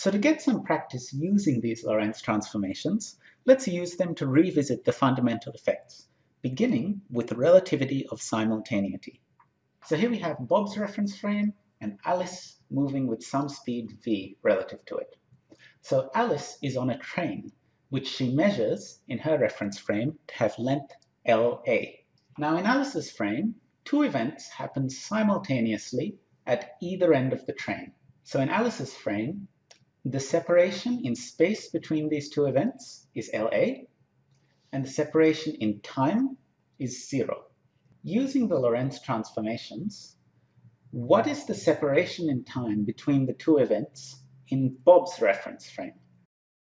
So to get some practice using these Lorentz transformations, let's use them to revisit the fundamental effects, beginning with the relativity of simultaneity. So here we have Bob's reference frame and Alice moving with some speed v relative to it. So Alice is on a train, which she measures in her reference frame to have length LA. Now in Alice's frame, two events happen simultaneously at either end of the train. So in Alice's frame, the separation in space between these two events is LA, and the separation in time is zero. Using the Lorentz transformations, what is the separation in time between the two events in Bob's reference frame?